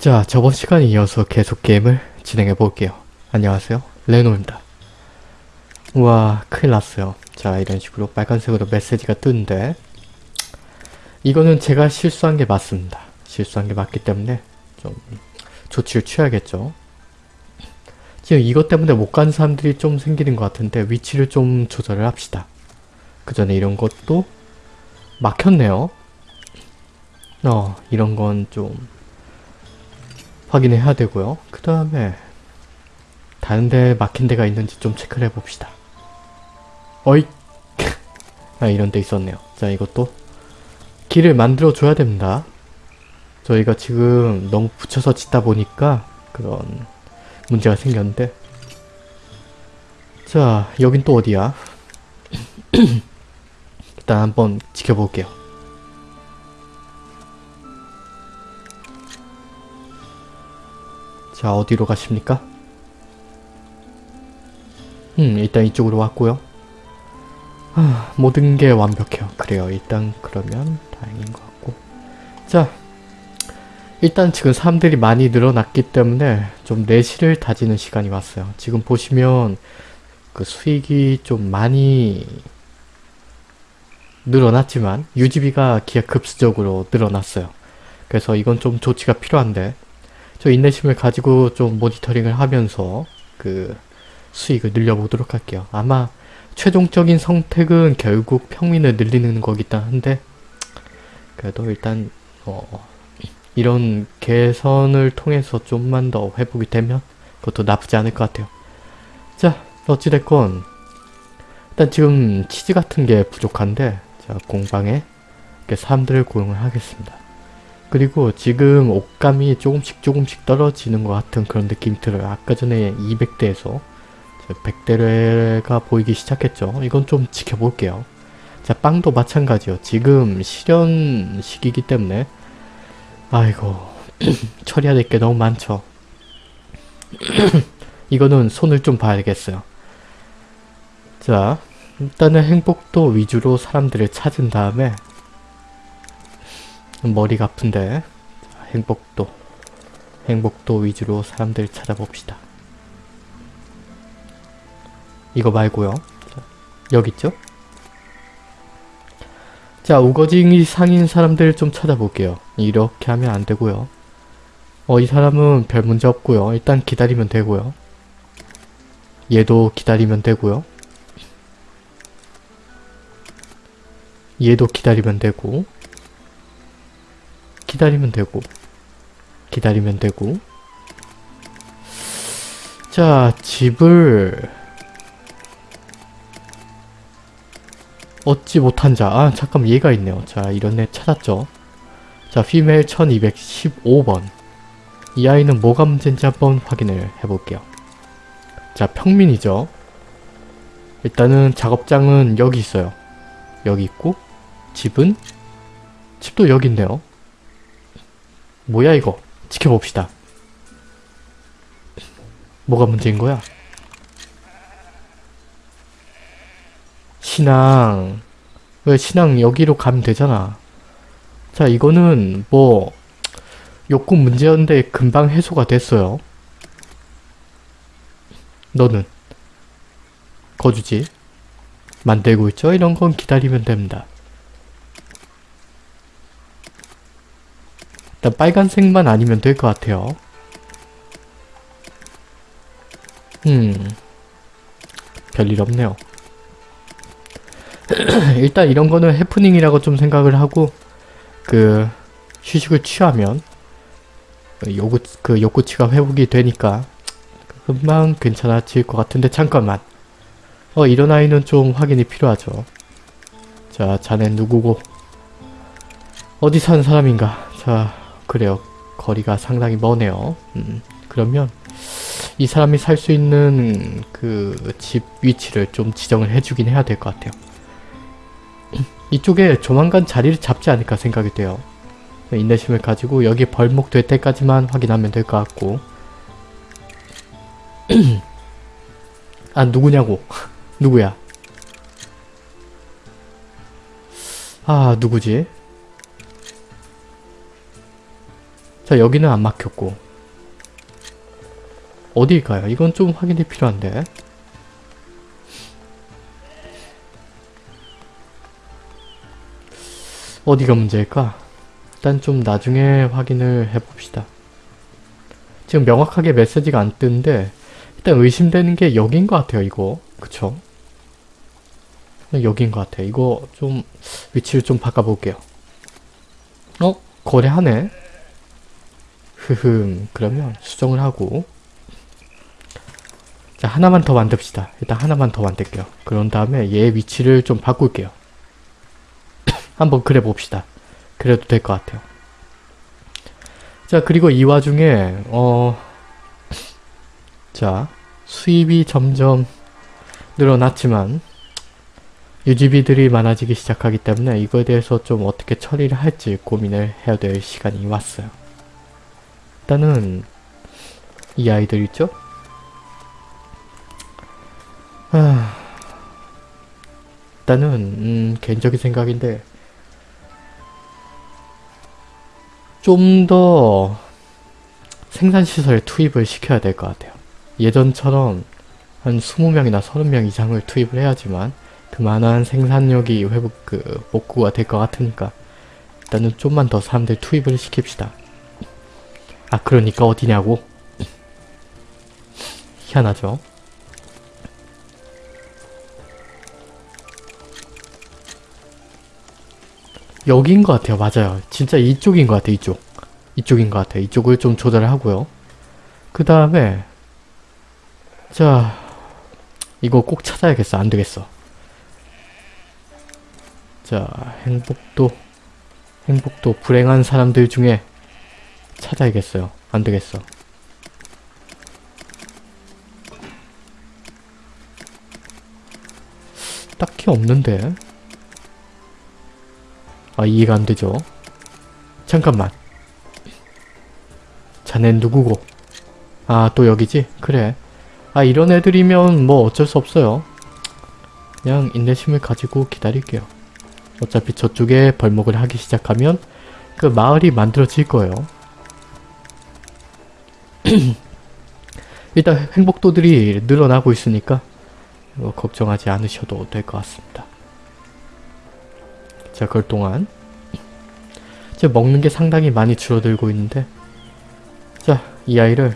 자, 저번 시간에 이어서 계속 게임을 진행해 볼게요. 안녕하세요. 레노입니다. 우와, 큰일 났어요. 자, 이런 식으로 빨간색으로 메시지가 뜨는데 이거는 제가 실수한 게 맞습니다. 실수한 게 맞기 때문에 좀 조치를 취해야겠죠. 지금 이것 때문에 못 가는 사람들이 좀 생기는 것 같은데 위치를 좀 조절을 합시다. 그 전에 이런 것도 막혔네요. 어, 이런 건좀 확인해야 되고요. 그 다음에 다른 데 막힌 데가 있는지 좀 체크를 해봅시다. 어이! 아, 이런 데 있었네요. 자, 이것도 길을 만들어 줘야 됩니다. 저희가 지금 너무 붙여서 짓다 보니까 그런 문제가 생겼는데 자, 여긴 또 어디야? 일단 한번 지켜볼게요. 자, 어디로 가십니까? 음, 일단 이쪽으로 왔고요. 아, 모든 게 완벽해요. 그래요. 일단 그러면 다행인 것 같고. 자, 일단 지금 사람들이 많이 늘어났기 때문에 좀 내실을 다지는 시간이 왔어요. 지금 보시면 그 수익이 좀 많이 늘어났지만 유지비가 기하급수적으로 늘어났어요. 그래서 이건 좀 조치가 필요한데 저 인내심을 가지고 좀 모니터링을 하면서 그 수익을 늘려보도록 할게요. 아마 최종적인 선택은 결국 평민을 늘리는 거긴 한데 그래도 일단 어 이런 개선을 통해서 좀만 더 회복이 되면 그것도 나쁘지 않을 것 같아요. 자 어찌됐건 일단 지금 치즈 같은 게 부족한데 자 공방에 이렇게 사람들을 고용을 하겠습니다. 그리고 지금 옷감이 조금씩 조금씩 떨어지는 것 같은 그런 느낌이 들어요. 아까 전에 200대에서 100대가 보이기 시작했죠. 이건 좀 지켜볼게요. 자 빵도 마찬가지요. 지금 실현 시기이기 때문에 아이고 처리해야 될 게 너무 많죠. 이거는 손을 좀 봐야겠어요. 자 일단은 행복도 위주로 사람들을 찾은 다음에 머리가 아픈데 자, 행복도 행복도 위주로 사람들 찾아봅시다. 이거 말고요. 자, 여기 있죠? 자 우거짐이 상인 사람들 좀 찾아볼게요. 이렇게 하면 안 되고요. 어 이 사람은 별 문제 없고요. 일단 기다리면 되고요. 얘도 기다리면 되고요. 얘도 기다리면 되고 기다리면 되고 기다리면 되고 자 집을 얻지 못한 자. 아 잠깐 얘가 있네요. 자 이런 애 찾았죠. 자 피메일 1215번 이 아이는 뭐가 문제인지 한번 확인을 해볼게요. 자 평민이죠. 일단은 작업장은 여기 있어요. 여기 있고 집은? 집도 여기 있네요. 뭐야 이거? 지켜봅시다. 뭐가 문제인 거야? 신앙 왜 신앙 여기로 가면 되잖아 자 이거는 뭐 욕구 문제였는데 금방 해소가 됐어요 너는 거주지 만들고 있죠? 이런 건 기다리면 됩니다 일단 빨간색만 아니면 될 것 같아요. 음. 별일 없네요. 일단 이런 거는 해프닝이라고 좀 생각을 하고 그 휴식을 취하면 요구, 그 욕구치가 회복이 되니까 금방 괜찮아질 것 같은데 잠깐만. 어 이런 아이는 좀 확인이 필요하죠. 자 자네 누구고? 어디 사는 사람인가? 자 그래요. 거리가 상당히 머네요. 음, 그러면 이 사람이 살 수 있는 그 집 위치를 좀 지정을 해주긴 해야 될 것 같아요. 이쪽에 조만간 자리를 잡지 않을까 생각이 돼요. 인내심을 가지고 여기 벌목 될 때까지만 확인하면 될 것 같고. 아 누구냐고. 누구야? 아 누구지 자 여기는 안 막혔고 어디일까요? 이건 좀 확인이 필요한데 어디가 문제일까? 일단 좀 나중에 확인을 해봅시다. 지금 명확하게 메시지가 안 뜨는데 일단 의심되는 게 여긴 것 같아요 이거 그쵸? 여긴 것 같아요 이거 좀 위치를 좀 바꿔볼게요 어? 거래하네? 흐흠 그러면 수정을 하고. 자 하나만 더 만듭시다. 일단 하나만 더 만들게요. 그런 다음에 얘 위치를 좀 바꿀게요. 한번 그래 봅시다. 그래도 될 것 같아요. 자 그리고 이 와중에 어... 자 수입이 점점 늘어났지만 유지비들이 많아지기 시작하기 때문에 이거에 대해서 좀 어떻게 처리를 할지 고민을 해야 될 시간이 왔어요. 일단은 이 아이들 있죠? 하... 일단은 음, 개인적인 생각인데 좀 더 생산시설에 투입을 시켜야 될 것 같아요. 예전처럼 한 20명이나 30명 이상을 투입을 해야지만 그만한 생산력이 회복 그 복구가 될 것 같으니까 일단은 좀만 더 사람들 투입을 시킵시다. 아 그러니까 어디냐고? 희한하죠? 여기인 것 같아요. 맞아요. 진짜 이쪽인 것 같아요. 이쪽. 이쪽인 것 같아요. 이쪽을 좀 조절을 하고요. 그 다음에 자 이거 꼭 찾아야겠어. 안 되겠어. 자 행복도 행복도 불행한 사람들 중에 찾아야겠어요. 안 되겠어. 딱히 없는데 아 이해가 안 되죠. 잠깐만. 자넨 누구고? 아 또 여기지? 그래. 아 이런 애들이면 뭐 어쩔 수 없어요. 그냥 인내심을 가지고 기다릴게요. 어차피 저쪽에 벌목을 하기 시작하면 그 마을이 만들어질 거예요. 일단 행복도들이 늘어나고 있으니까 뭐 걱정하지 않으셔도 될 것 같습니다. 자, 그럴 동안 이제 먹는 게 상당히 많이 줄어들고 있는데 자, 이 아이를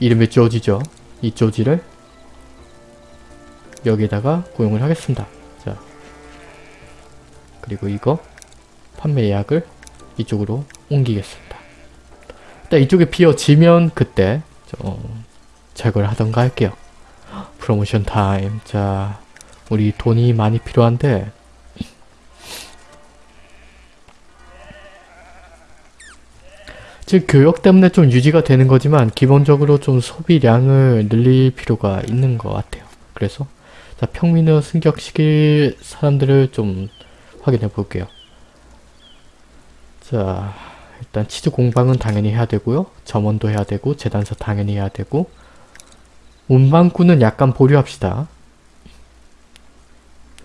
이름이 쪼지죠. 이 쪼지를 여기에다가 고용을 하겠습니다. 자, 그리고 이거 판매 예약을 이쪽으로 옮기겠습니다. 일단 이쪽에 비어지면 그때 좀 제거를 하던가 할게요. 프로모션 타임. 자, 우리 돈이 많이 필요한데 즉 교역 때문에 좀 유지가 되는 거지만 기본적으로 좀 소비량을 늘릴 필요가 있는 것 같아요. 그래서 자 평민을 승격시킬 사람들을 좀 확인해 볼게요. 자 일단 치즈 공방은 당연히 해야 되고요. 점원도 해야 되고 재단사 당연히 해야 되고 운반꾼은 약간 보류합시다.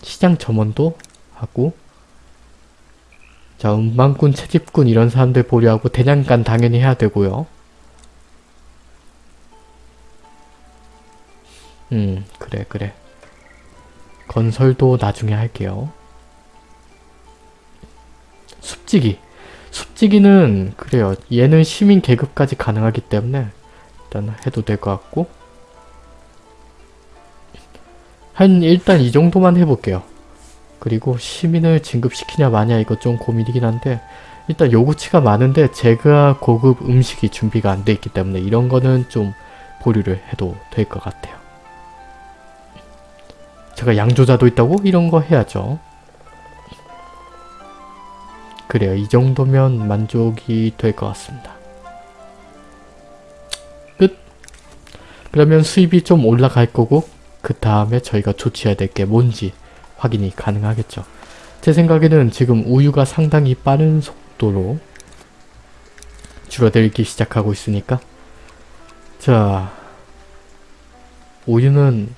시장 점원도 하고 자 운반꾼, 채집꾼 이런 사람들 보류하고 대장간 당연히 해야 되고요. 음 그래 그래 건설도 나중에 할게요. 숲지기 숲지기는 그래요. 얘는 시민 계급까지 가능하기 때문에 일단 해도 될 것 같고 한 일단 이 정도만 해볼게요. 그리고 시민을 진급시키냐 마냐 이거 좀 고민이긴 한데 일단 요구치가 많은데 제가 고급 음식이 준비가 안 돼 있기 때문에 이런 거는 좀 보류를 해도 될 것 같아요. 제가 양조자도 있다고? 이런 거 해야죠. 그래요. 이 정도면 만족이 될 것 같습니다. 끝! 그러면 수입이 좀 올라갈 거고 그 다음에 저희가 조치해야 될 게 뭔지 확인이 가능하겠죠. 제 생각에는 지금 우유가 상당히 빠른 속도로 줄어들기 시작하고 있으니까 자 우유는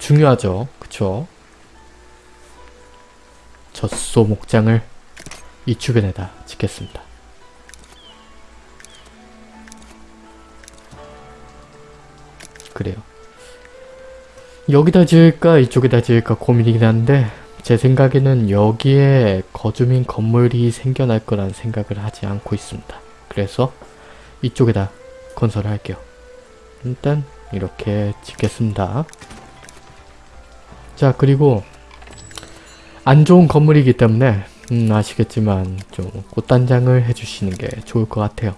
중요하죠. 그쵸? 젖소 목장을 이 주변에다 짓겠습니다. 그래요. 여기다 지을까 이쪽에다 지을까 고민이긴 한데 제 생각에는 여기에 거주민 건물이 생겨날 거란 생각을 하지 않고 있습니다. 그래서 이쪽에다 건설을 할게요. 일단 이렇게 짓겠습니다. 자 그리고 안 좋은 건물이기 때문에 음, 아시겠지만 좀 꽃단장을 해주시는 게 좋을 것 같아요.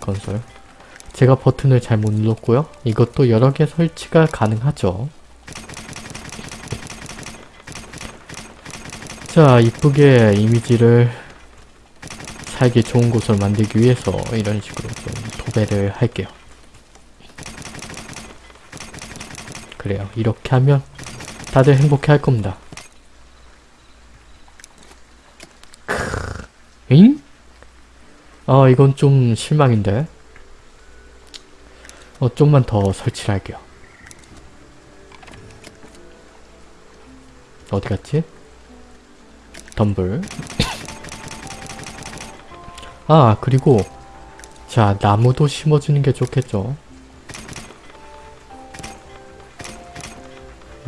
건설 제가 버튼을 잘 못 눌렀고요. 이것도 여러 개 설치가 가능하죠. 자, 이쁘게 이미지를 살기 좋은 곳을 만들기 위해서 이런 식으로 좀 도배를 할게요. 그래요. 이렇게 하면 다들 행복해 할 겁니다. 잉? 아, 이건 좀 실망인데. 어, 좀만 더 설치를 할게요. 어디 갔지? 덤블. 아, 그리고 자, 나무도 심어주는 게 좋겠죠.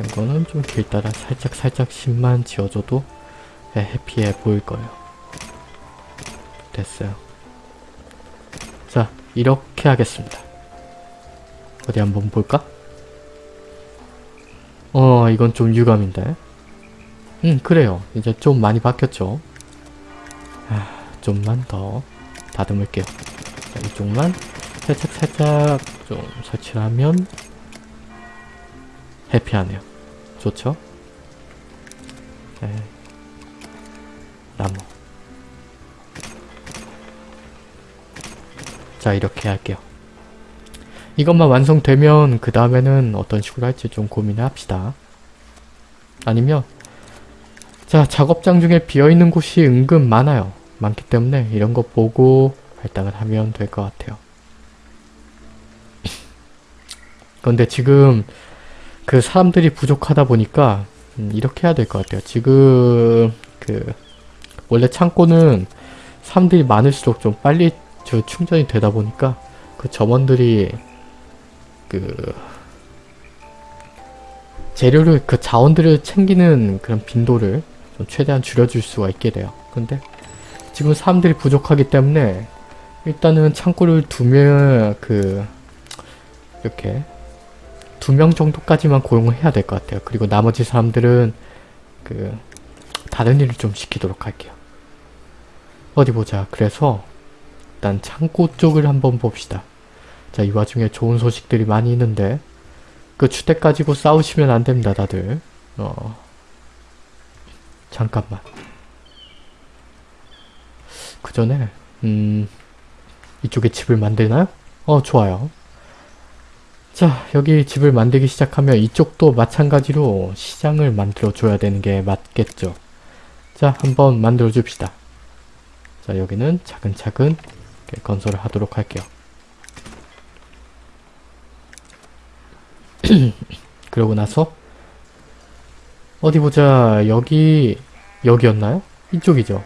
이거는 좀길 따라 살짝 살짝 심만 지어줘도 예, 해피해 보일 거예요. 됐어요. 자, 이렇게 하겠습니다. 어디 한번 볼까? 어, 이건 좀 유감인데. 음, 그래요. 이제 좀 많이 바뀌었죠. 아, 좀만 더 다듬을게요. 자, 이쪽만 살짝 살짝 좀 설치를 하면 해피하네요. 좋죠? 네. 나무. 자, 이렇게 할게요. 이것만 완성되면 그 다음에는 어떤 식으로 할지 좀 고민을 합시다. 아니면 자 작업장 중에 비어있는 곳이 은근 많아요. 많기 때문에 이런 거 보고 할당을 하면 될 것 같아요. 그런데 지금 그 사람들이 부족하다 보니까 음, 이렇게 해야 될 것 같아요. 지금 그 원래 창고는 사람들이 많을수록 좀 빨리 저 충전이 되다 보니까 그 점원들이 그 재료를 그 자원들을 챙기는 그런 빈도를 좀 최대한 줄여줄 수가 있게 돼요. 근데 지금 사람들이 부족하기 때문에 일단은 창고를 두면 그 이렇게 두 명 정도까지만 고용을 해야 될 것 같아요. 그리고 나머지 사람들은 그 다른 일을 좀 시키도록 할게요. 어디 보자. 그래서 일단 창고 쪽을 한번 봅시다. 자, 이 와중에 좋은 소식들이 많이 있는데 그 주택 가지고 싸우시면 안 됩니다, 다들. 어. 잠깐만. 그 전에 음... 이쪽에 집을 만들나요? 어, 좋아요. 자, 여기 집을 만들기 시작하면 이쪽도 마찬가지로 시장을 만들어 줘야 되는 게 맞겠죠. 자, 한번 만들어 줍시다. 자, 여기는 차근차근 건설을 하도록 할게요. 그러고 나서 어디 보자 여기 여기였나요? 이쪽이죠.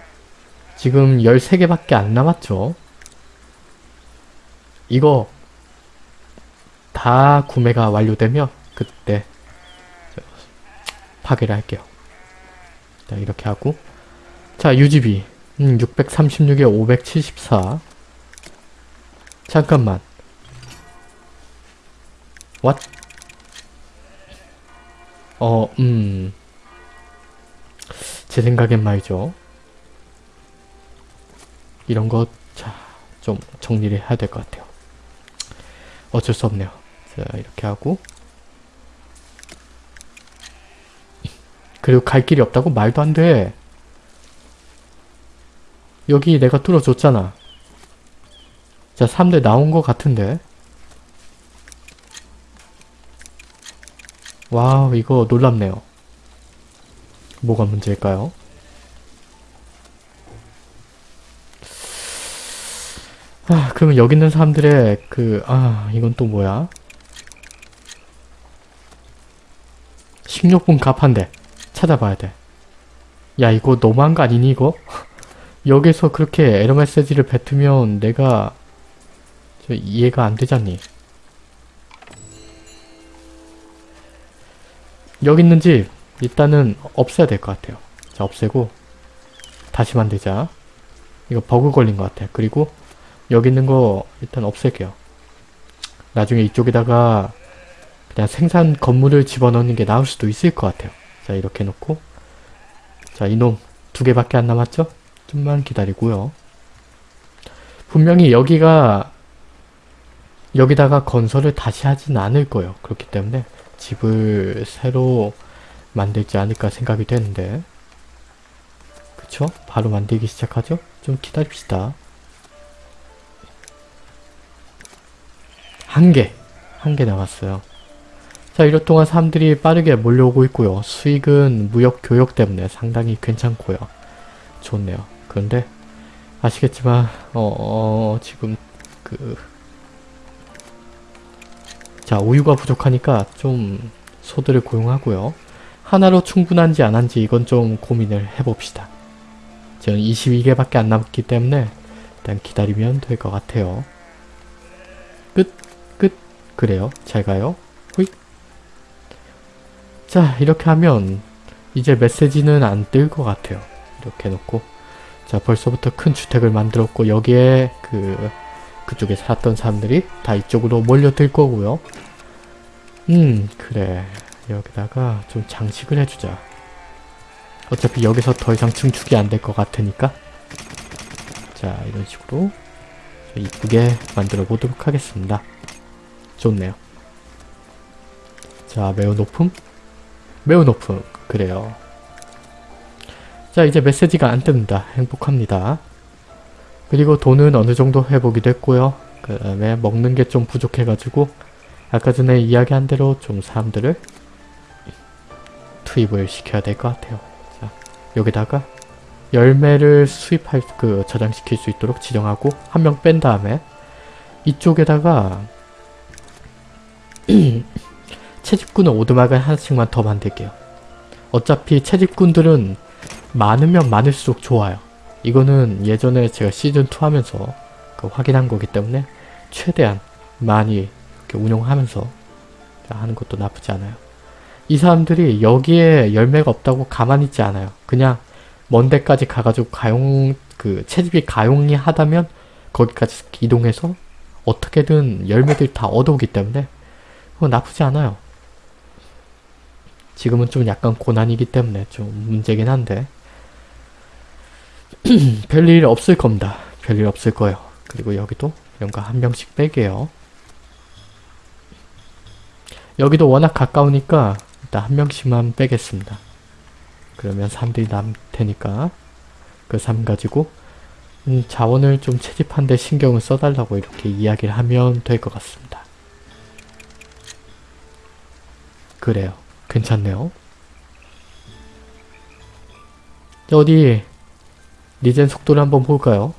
지금 13개밖에 안 남았죠. 이거 다 구매가 완료되면 그때 파괴를 할게요. 자 이렇게 하고 자 유지비 음, 636에 574 잠깐만 What? 어, 음. 제 생각엔 말이죠. 이런 것, 자, 좀 정리를 해야 될 것 같아요. 어쩔 수 없네요. 자, 이렇게 하고. 그리고 갈 길이 없다고? 말도 안 돼. 여기 내가 뚫어줬잖아. 자, 3대 나온 것 같은데. 와우 이거 놀랍네요. 뭐가 문제일까요? 아 그러면 여기 있는 사람들의 그 아 이건 또 뭐야? 식료품 갑한데 찾아봐야 돼. 야 이거 너무한 거 아니니 이거? 여기서 그렇게 에러 메시지를 뱉으면 내가 저 이해가 안 되잖니. 여기 있는 집 일단은 없애야 될 것 같아요. 자 없애고 다시 만들자. 이거 버그 걸린 것 같아. 그리고 여기 있는 거 일단 없앨게요. 나중에 이쪽에다가 그냥 생산 건물을 집어넣는 게 나을 수도 있을 것 같아요. 자 이렇게 놓고 자 이놈 두 개밖에 안 남았죠? 좀만 기다리고요. 분명히 여기가 여기다가 건설을 다시 하진 않을 거예요. 그렇기 때문에 집을 새로 만들지 않을까 생각이 되는데 그쵸? 바로 만들기 시작하죠? 좀 기다립시다. 한 개! 한 개 남았어요. 자, 이럴 동안 사람들이 빠르게 몰려오고 있고요. 수익은 무역 교역 때문에 상당히 괜찮고요. 좋네요. 그런데 아시겠지만 어, 어 지금 그 자, 우유가 부족하니까 좀 소들을 고용하고요. 하나로 충분한지 안 한지 이건 좀 고민을 해봅시다. 저는 22개밖에 안 남았기 때문에 일단 기다리면 될 것 같아요. 끝, 끝. 그래요. 잘 가요. 호잇. 자, 이렇게 하면 이제 메시지는 안 뜰 것 같아요. 이렇게 해놓고 자, 벌써부터 큰 주택을 만들었고 여기에 그 그쪽에 살았던 사람들이 다 이쪽으로 몰려들 거고요. 음, 그래. 여기다가 좀 장식을 해주자. 어차피 여기서 더 이상 증축이 안 될 것 같으니까 자 이런 식으로 이쁘게 만들어 보도록 하겠습니다. 좋네요. 자 매우 높음? 매우 높음. 그래요. 자 이제 메시지가 안 뜹니다. 행복합니다. 그리고 돈은 어느 정도 회복이 됐고요. 그 다음에 먹는 게 좀 부족해가지고 아까 전에 이야기한 대로 좀 사람들을 투입을 시켜야 될 것 같아요. 자, 여기다가 열매를 수입할 그 저장시킬 수 있도록 지정하고 한 명 뺀 다음에 이쪽에다가 채집꾼은 오두막을 하나씩만 더 만들게요. 어차피 채집꾼들은 많으면 많을수록 좋아요. 이거는 예전에 제가 시즌2 하면서 그 확인한 거기 때문에 최대한 많이 운영하면서 하는 것도 나쁘지 않아요. 이 사람들이 여기에 열매가 없다고 가만히 있지 않아요. 그냥 먼 데까지 가가지고 가용 그 채집이 가용이 하다면 거기까지 이동해서 어떻게든 열매들 다 얻어오기 때문에 그거 나쁘지 않아요. 지금은 좀 약간 고난이기 때문에 좀 문제긴 한데 별일 없을 겁니다. 별일 없을 거예요. 그리고 여기도 이런 거 한 명씩 빼게요. 여기도 워낙 가까우니까 일단 한 명씩만 빼겠습니다. 그러면 사람들이 남 테니까 그삶 가지고 음, 자원을 좀 채집한데 신경을 써달라고 이렇게 이야기를 하면 될 것 같습니다. 그래요. 괜찮네요. 어디 리젠 속도를 한번 볼까요?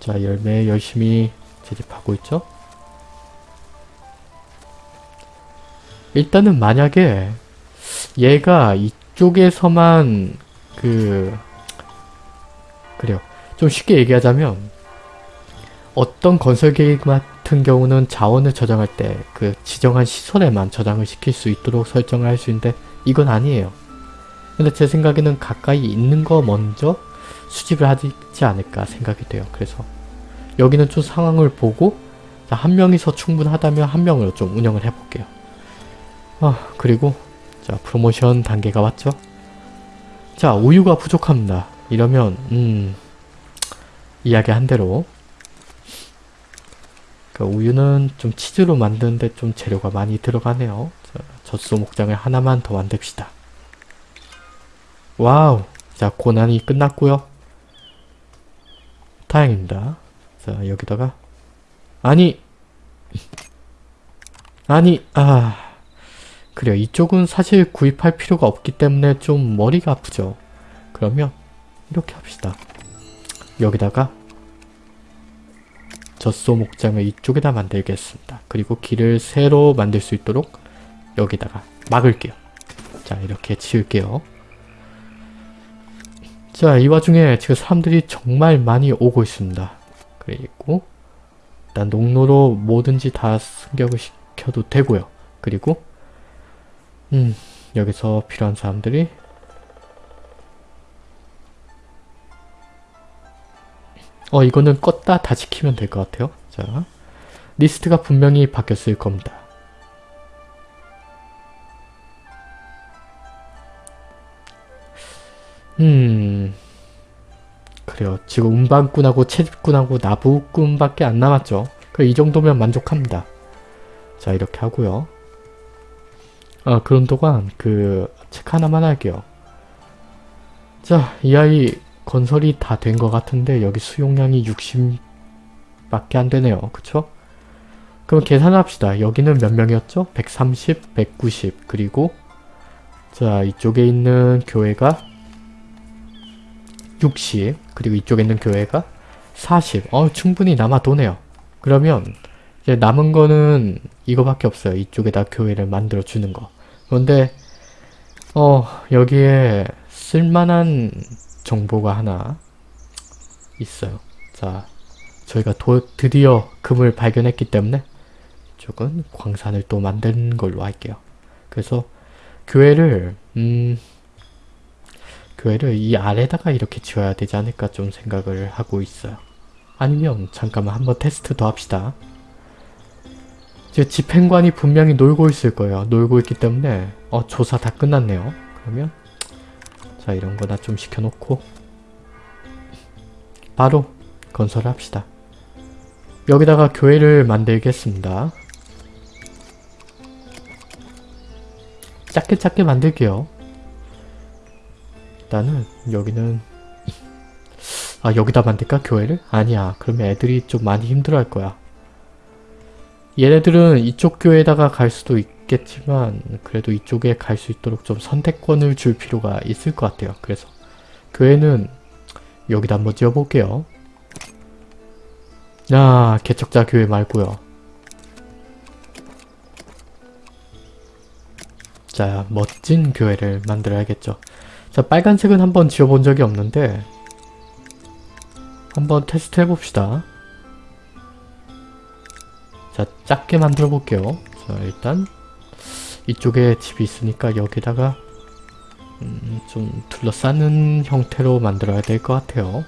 자 열매 열심히 채집하고 있죠? 일단은 만약에 얘가 이쪽에서만 그 그래요. 좀 쉽게 얘기하자면 어떤 건설 계획 같은 경우는 자원을 저장할 때 그 지정한 시설에만 저장을 시킬 수 있도록 설정을 할 수 있는데 이건 아니에요. 근데 제 생각에는 가까이 있는 거 먼저 수집을 하지 않을까 생각이 돼요. 그래서 여기는 좀 상황을 보고 한 명이서 충분하다면 한 명으로 좀 운영을 해볼게요. 아 그리고 자 프로모션 단계가 왔죠? 자 우유가 부족합니다. 이러면 음 이야기 한 대로 그 우유는 좀 치즈로 만드는데 좀 재료가 많이 들어가네요. 자, 젖소 목장을 하나만 더 만듭시다. wow 자 고난이 끝났고요. 다행입니다. 자 여기다가 아니 아니 아 그래요 이쪽은 사실 구입할 필요가 없기 때문에 좀 머리가 아프죠 그러면 이렇게 합시다 여기다가 젖소 목장을 이쪽에다 만들겠습니다 그리고 길을 새로 만들 수 있도록 여기다가 막을게요 자 이렇게 지을게요 자 이 와중에 지금 사람들이 정말 많이 오고 있습니다 그리고 일단 농로로 뭐든지 다 승격을 시켜도 되고요. 그리고 음 여기서 필요한 사람들이 어 이거는 껐다 다시 키면 될 것 같아요. 자 리스트가 분명히 바뀌었을 겁니다. 음 그래요. 지금 운반꾼하고 채집꾼하고 나부꾼밖에 안 남았죠. 그이 정도면 만족합니다. 자 이렇게 하고요. 아 그런 동안 그 책 하나만 할게요. 자 이 아이 건설이 다 된 것 같은데 여기 수용량이 60밖에 안 되네요. 그쵸? 그럼 계산합시다. 여기는 몇 명이었죠? 130, 190 그리고 자 이쪽에 있는 교회가 60 그리고 이쪽에 있는 교회가 40. 어 충분히 남아 도네요. 그러면 이제 남은 거는 이거밖에 없어요. 이쪽에다 교회를 만들어 주는 거. 그런데 어 여기에 쓸만한 정보가 하나 있어요. 자 저희가 도, 드디어 금을 발견했기 때문에 이쪽은 광산을 또 만든 걸로 할게요. 그래서 교회를 음 교회를 이 아래다가 이렇게 지어야 되지 않을까 좀 생각을 하고 있어요. 아니면 잠깐만 한번 테스트 더 합시다. 지금 집행관이 분명히 놀고 있을 거예요. 놀고 있기 때문에 어 조사 다 끝났네요. 그러면 자 이런 거나 좀 시켜놓고 바로 건설합시다. 여기다가 교회를 만들겠습니다. 작게 작게 만들게요. 일단은 여기는 아 여기다 만들까 교회를? 아니야. 그러면 애들이 좀 많이 힘들어할 거야. 얘네들은 이쪽 교회에다가 갈 수도 있겠지만 그래도 이쪽에 갈 수 있도록 좀 선택권을 줄 필요가 있을 것 같아요. 그래서 교회는 여기다 한번 지어볼게요. 아 개척자 교회 말고요. 자 멋진 교회를 만들어야겠죠 자 빨간색은 한번 지어본 적이 없는데 한번 테스트 해봅시다. 자 작게 만들어 볼게요. 자 일단 이쪽에 집이 있으니까 여기다가 음, 좀 둘러싸는 형태로 만들어야 될 것 같아요.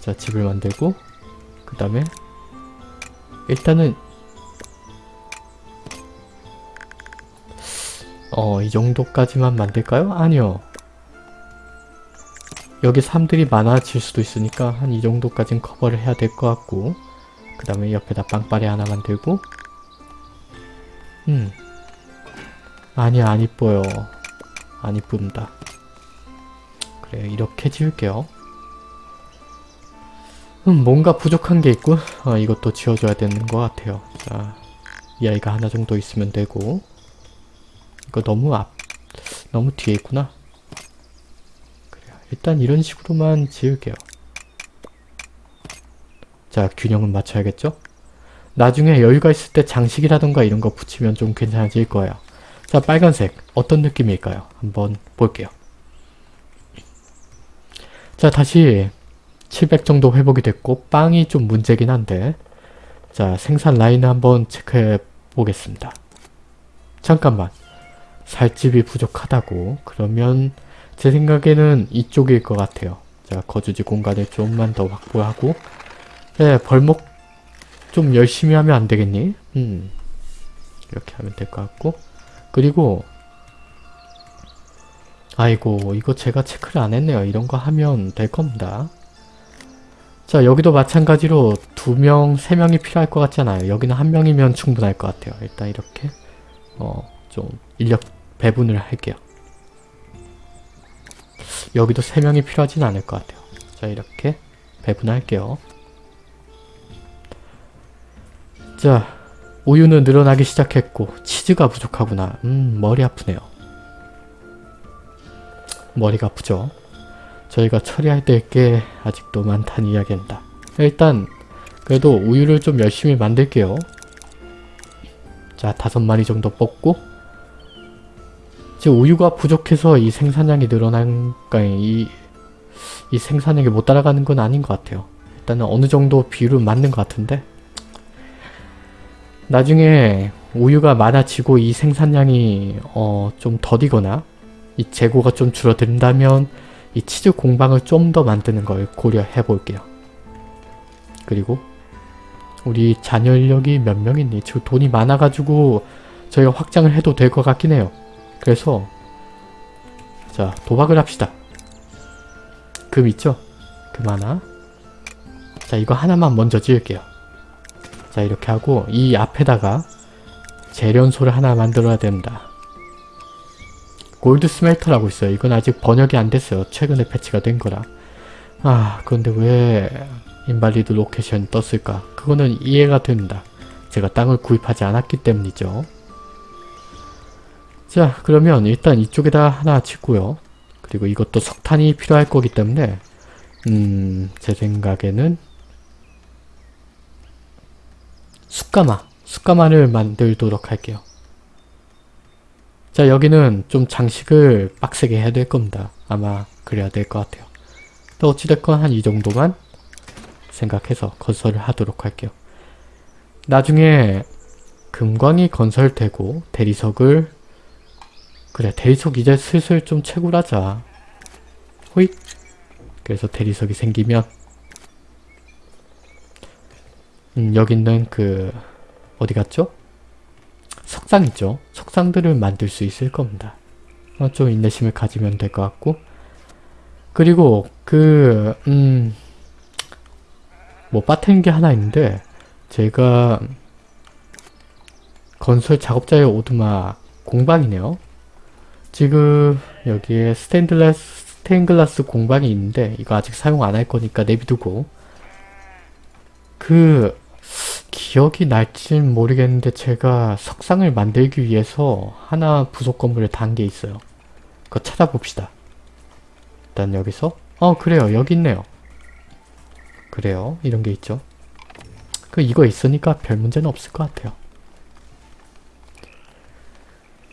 자 집을 만들고 그 다음에 일단은 어 이 정도까지만 만들까요? 아니요. 여기 사람들이 많아질 수도 있으니까 한 이 정도까진 커버를 해야 될 것 같고 그 다음에 옆에다 빵빠레 하나 만들고. 음. 아니야 안 이뻐요. 안 이쁩니다. 그래 이렇게 지을게요. 음 뭔가 부족한 게 있고 어, 이것도 지워줘야 되는 것 같아요. 자이 아이가 하나 정도 있으면 되고. 이거 너무 앞 너무 뒤에 있구나 일단 이런 식으로만 지을게요. 자, 균형은 맞춰야겠죠? 나중에 여유가 있을 때 장식이라던가 이런 거 붙이면 좀 괜찮아질 거예요. 자, 빨간색. 어떤 느낌일까요? 한번 볼게요. 자, 다시 700 정도 회복이 됐고 빵이 좀 문제긴 한데 자, 생산 라인을 한번 체크해 보겠습니다. 잠깐만. 살집이 부족하다고? 그러면 제 생각에는 이쪽일 것 같아요. 자, 거주지 공간을 좀만 더 확보하고 네, 벌목 좀 열심히 하면 안 되겠니? 음, 이렇게 하면 될 것 같고 그리고 아이고 이거 제가 체크를 안 했네요. 이런 거 하면 될 겁니다. 자 여기도 마찬가지로 두 명, 세 명이 필요할 것 같잖아요. 여기는 한 명이면 충분할 것 같아요. 일단 이렇게 어 좀 인력 배분을 할게요. 여기도 3명이 필요하진 않을 것 같아요. 자 이렇게 배분할게요. 자 우유는 늘어나기 시작했고 치즈가 부족하구나. 음 머리 아프네요. 머리가 아프죠. 저희가 처리할 될게 아직도 많다는 이야기입니다. 일단 그래도 우유를 좀 열심히 만들게요. 자 다섯 마리 정도 뽑고 지금 우유가 부족해서 이 생산량이 늘어난, 그러니까 이, 이 생산량이 못 따라가는 건 아닌 것 같아요. 일단은 어느 정도 비율은 맞는 것 같은데 나중에 우유가 많아지고 이 생산량이 어, 좀 더디거나 이 재고가 좀 줄어든다면 이 치즈 공방을 좀 더 만드는 걸 고려해 볼게요. 그리고 우리 잔여 인력이 몇명 있니? 지금 돈이 많아가지고 저희가 확장을 해도 될 것 같긴 해요. 그래서 자 도박을 합시다. 금 있죠? 금 하나. 자 이거 하나만 먼저 지을게요. 자 이렇게 하고 이 앞에다가 재련소를 하나 만들어야 된다. 골드 스멜터라고 있어요. 이건 아직 번역이 안 됐어요. 최근에 패치가 된 거라. 아 그런데 왜 invalid location이 떴을까? 그거는 이해가 됩니다. 제가 땅을 구입하지 않았기 때문이죠. 자 그러면 일단 이쪽에다 하나 짓고요. 그리고 이것도 석탄이 필요할 거기 때문에 음 제 생각에는 숯가마 숯가마를 만들도록 할게요. 자 여기는 좀 장식을 빡세게 해야 될 겁니다. 아마 그래야 될 것 같아요. 또 어찌됐건 한 이 정도만 생각해서 건설을 하도록 할게요. 나중에 금광이 건설되고 대리석을 그래 대리석 이제 슬슬 좀 채굴하자. 호잇 그래서 대리석이 생기면 음, 여기 있는 그 어디 갔죠? 석상 있죠? 석상들을 만들 수 있을 겁니다. 어, 좀 인내심을 가지면 될 것 같고 그리고 그 음... 뭐 빠트린 게 하나 있는데 제가 건설 작업자의 오두막 공방이네요. 지금 여기에 스테인글라스, 스테인글라스 공방이 있는데 이거 아직 사용 안 할 거니까 내비두고 그 기억이 날진 모르겠는데 제가 석상을 만들기 위해서 하나 부속 건물을 단게 있어요. 그거 찾아봅시다. 일단 여기서 어 그래요 여기 있네요. 그래요 이런 게 있죠. 그 이거 있으니까 별 문제는 없을 것 같아요.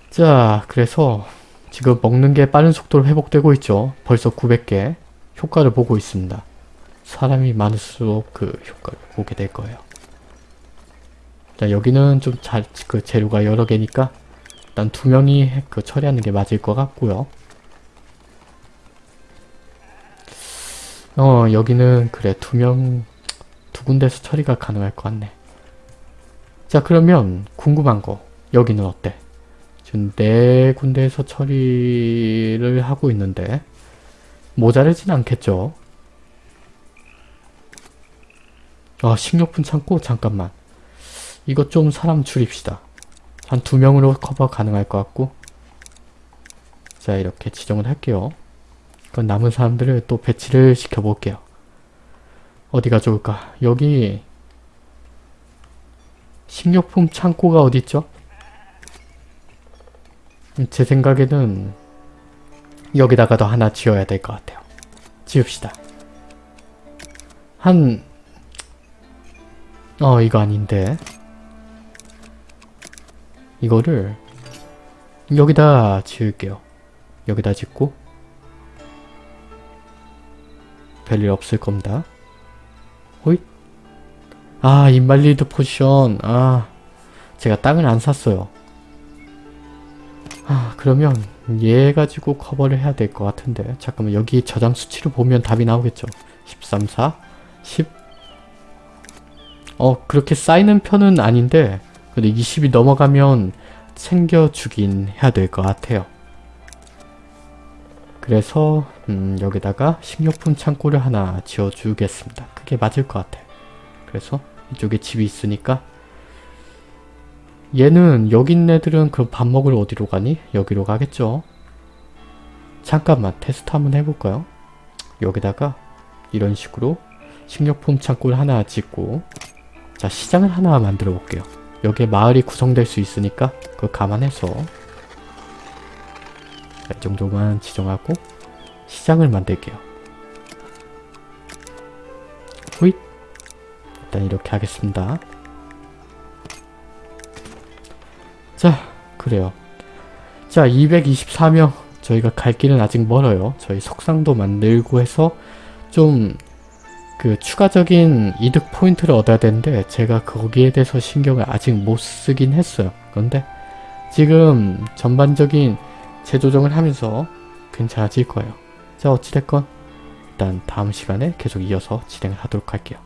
자 그래서 지금 먹는 게 빠른 속도로 회복되고 있죠. 벌써 900개 효과를 보고 있습니다. 사람이 많을수록 그 효과를 보게 될 거예요. 자 여기는 좀 잘 그 재료가 여러 개니까 일단 두 명이 그 처리하는 게 맞을 것 같고요. 어 여기는 그래 두 명 두 군데서 처리가 가능할 것 같네. 자 그러면 궁금한 거 여기는 어때? 지금 네 군데에서 처리를 하고 있는데 모자르진 않겠죠? 아 식료품 창고? 잠깐만 이거 좀 사람 줄입시다 한 두 명으로 커버 가능할 것 같고 자 이렇게 지정을 할게요 그럼 남은 사람들을 또 배치를 시켜볼게요 어디가 좋을까 여기 식료품 창고가 어디있죠? 제 생각에는 여기다가도 하나 지어야 될 것 같아요 지읍시다 한 어 이거 아닌데 이거를 여기다 지을게요. 여기다 짓고 별일 없을 겁니다. 호잇 아 invalid position 아 제가 땅을 안 샀어요. 아 그러면 얘 가지고 커버를 해야 될 것 같은데 잠깐만 여기 저장 수치를 보면 답이 나오겠죠. 13, 4, 10 어 그렇게 쌓이는 편은 아닌데 근데 20이 넘어가면 챙겨주긴 해야 될 것 같아요. 그래서 음, 여기다가 식료품 창고를 하나 지어주겠습니다. 그게 맞을 것 같아요. 그래서 이쪽에 집이 있으니까 얘는 여기 있는 애들은 그럼 밥 먹으러 어디로 가니? 여기로 가겠죠. 잠깐만 테스트 한번 해볼까요? 여기다가 이런 식으로 식료품 창고를 하나 짓고 자 시장을 하나 만들어 볼게요. 여기에 마을이 구성될 수 있으니까 그걸 감안해서 이 정도만 지정하고 시장을 만들게요. 후잇 일단 이렇게 하겠습니다. 자 그래요. 자 224명 저희가 갈 길은 아직 멀어요. 저희 석상도 만들고 해서 좀 그 추가적인 이득 포인트를 얻어야 되는데 제가 거기에 대해서 신경을 아직 못 쓰긴 했어요. 그런데 지금 전반적인 재조정을 하면서 괜찮아질 거예요. 자 어찌됐건 일단 다음 시간에 계속 이어서 진행을 하도록 할게요.